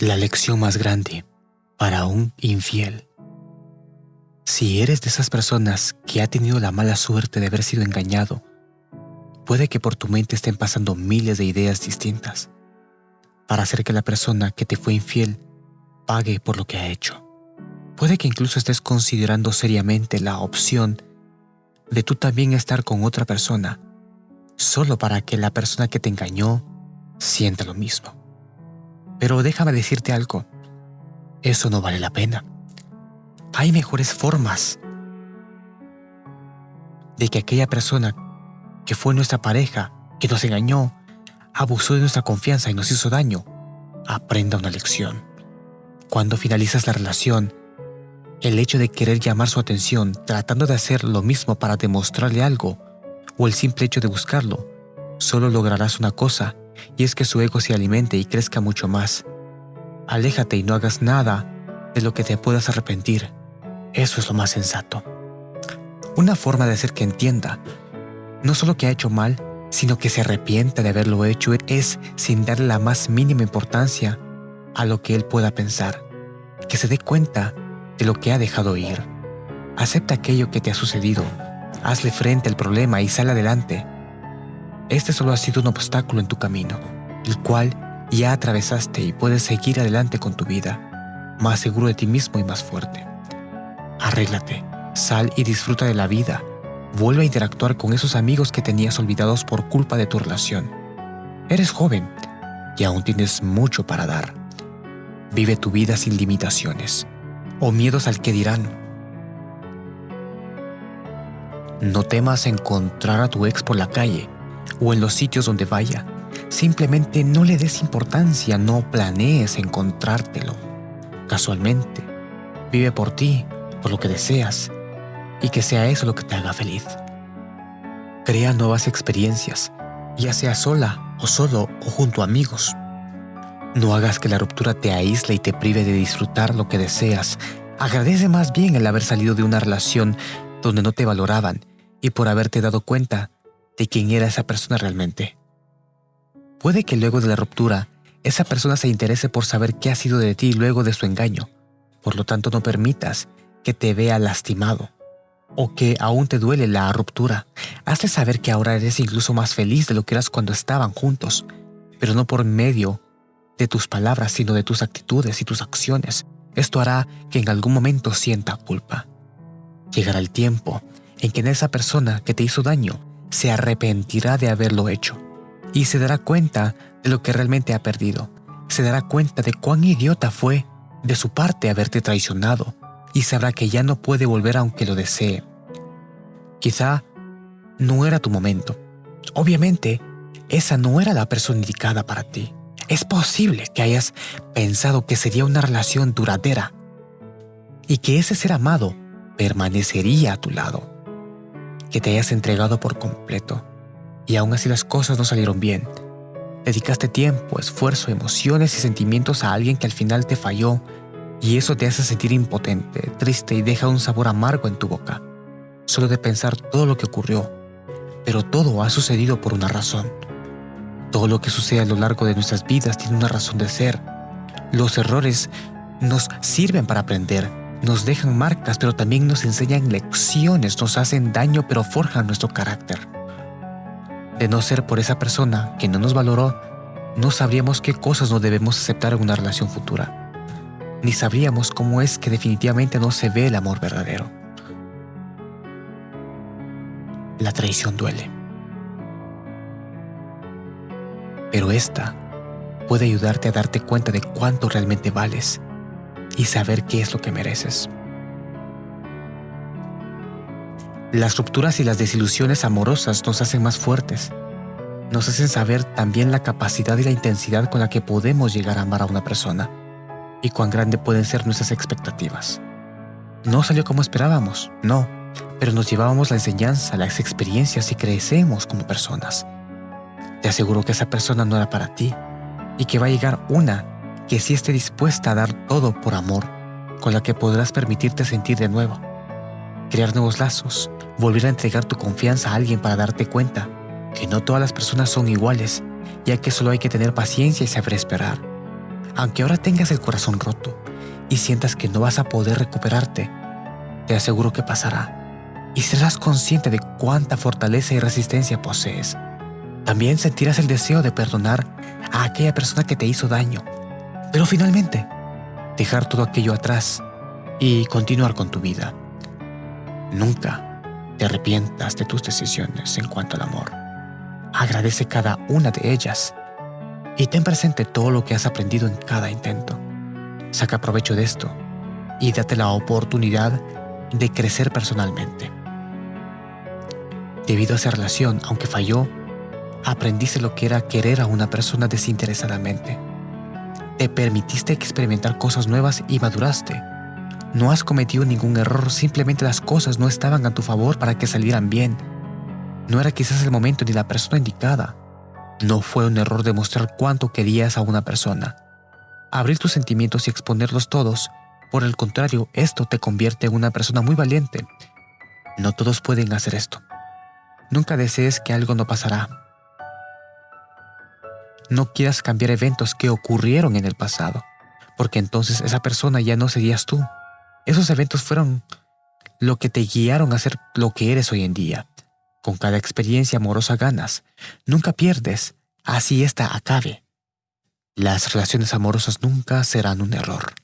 La lección más grande para un infiel. Si eres de esas personas que ha tenido la mala suerte de haber sido engañado, puede que por tu mente estén pasando miles de ideas distintas para hacer que la persona que te fue infiel pague por lo que ha hecho. Puede que incluso estés considerando seriamente la opción de tú también estar con otra persona, solo para que la persona que te engañó sienta lo mismo. Pero déjame decirte algo, eso no vale la pena. Hay mejores formas de que aquella persona que fue nuestra pareja, que nos engañó, abusó de nuestra confianza y nos hizo daño, aprenda una lección. Cuando finalizas la relación, el hecho de querer llamar su atención tratando de hacer lo mismo para demostrarle algo, o el simple hecho de buscarlo, solo lograrás una cosa y es que su ego se alimente y crezca mucho más. Aléjate y no hagas nada de lo que te puedas arrepentir. Eso es lo más sensato. Una forma de hacer que entienda, no solo que ha hecho mal, sino que se arrepienta de haberlo hecho es sin darle la más mínima importancia a lo que él pueda pensar, que se dé cuenta de lo que ha dejado ir. Acepta aquello que te ha sucedido, hazle frente al problema y sal adelante. Este solo ha sido un obstáculo en tu camino, el cual ya atravesaste y puedes seguir adelante con tu vida, más seguro de ti mismo y más fuerte. Arréglate, sal y disfruta de la vida. Vuelve a interactuar con esos amigos que tenías olvidados por culpa de tu relación. Eres joven y aún tienes mucho para dar. Vive tu vida sin limitaciones o miedos al que dirán. No temas encontrar a tu ex por la calle o en los sitios donde vaya. Simplemente no le des importancia, no planees encontrártelo. Casualmente, vive por ti, por lo que deseas, y que sea eso lo que te haga feliz. Crea nuevas experiencias, ya sea sola o solo o junto a amigos. No hagas que la ruptura te aísle y te prive de disfrutar lo que deseas. Agradece más bien el haber salido de una relación donde no te valoraban y por haberte dado cuenta de quién era esa persona realmente. Puede que luego de la ruptura, esa persona se interese por saber qué ha sido de ti luego de su engaño. Por lo tanto, no permitas que te vea lastimado o que aún te duele la ruptura. Hazle saber que ahora eres incluso más feliz de lo que eras cuando estaban juntos, pero no por medio de tus palabras, sino de tus actitudes y tus acciones. Esto hará que en algún momento sienta culpa. Llegará el tiempo en que en esa persona que te hizo daño se arrepentirá de haberlo hecho y se dará cuenta de lo que realmente ha perdido. Se dará cuenta de cuán idiota fue de su parte haberte traicionado y sabrá que ya no puede volver aunque lo desee. Quizá no era tu momento. Obviamente, esa no era la persona indicada para ti. Es posible que hayas pensado que sería una relación duradera y que ese ser amado permanecería a tu lado que te hayas entregado por completo y aún así las cosas no salieron bien. Dedicaste tiempo, esfuerzo, emociones y sentimientos a alguien que al final te falló y eso te hace sentir impotente, triste y deja un sabor amargo en tu boca, solo de pensar todo lo que ocurrió. Pero todo ha sucedido por una razón. Todo lo que sucede a lo largo de nuestras vidas tiene una razón de ser. Los errores nos sirven para aprender nos dejan marcas, pero también nos enseñan lecciones, nos hacen daño, pero forjan nuestro carácter. De no ser por esa persona que no nos valoró, no sabríamos qué cosas no debemos aceptar en una relación futura. Ni sabríamos cómo es que definitivamente no se ve el amor verdadero. La traición duele. Pero esta puede ayudarte a darte cuenta de cuánto realmente vales y saber qué es lo que mereces. Las rupturas y las desilusiones amorosas nos hacen más fuertes. Nos hacen saber también la capacidad y la intensidad con la que podemos llegar a amar a una persona y cuán grande pueden ser nuestras expectativas. No salió como esperábamos, no, pero nos llevábamos la enseñanza, las experiencias y crecemos como personas. Te aseguro que esa persona no era para ti y que va a llegar una que sí esté dispuesta a dar todo por amor, con la que podrás permitirte sentir de nuevo, crear nuevos lazos, volver a entregar tu confianza a alguien para darte cuenta que no todas las personas son iguales, ya que solo hay que tener paciencia y saber esperar. Aunque ahora tengas el corazón roto y sientas que no vas a poder recuperarte, te aseguro que pasará y serás consciente de cuánta fortaleza y resistencia posees. También sentirás el deseo de perdonar a aquella persona que te hizo daño, pero finalmente dejar todo aquello atrás y continuar con tu vida. Nunca te arrepientas de tus decisiones en cuanto al amor. Agradece cada una de ellas y ten presente todo lo que has aprendido en cada intento. Saca provecho de esto y date la oportunidad de crecer personalmente. Debido a esa relación, aunque falló, aprendiste lo que era querer a una persona desinteresadamente. Te permitiste experimentar cosas nuevas y maduraste. No has cometido ningún error, simplemente las cosas no estaban a tu favor para que salieran bien. No era quizás el momento ni la persona indicada. No fue un error demostrar cuánto querías a una persona. Abrir tus sentimientos y exponerlos todos por el contrario, esto te convierte en una persona muy valiente. No todos pueden hacer esto. Nunca desees que algo no pasará. No quieras cambiar eventos que ocurrieron en el pasado, porque entonces esa persona ya no serías tú. Esos eventos fueron lo que te guiaron a ser lo que eres hoy en día. Con cada experiencia amorosa ganas. Nunca pierdes. Así esta acabe. Las relaciones amorosas nunca serán un error.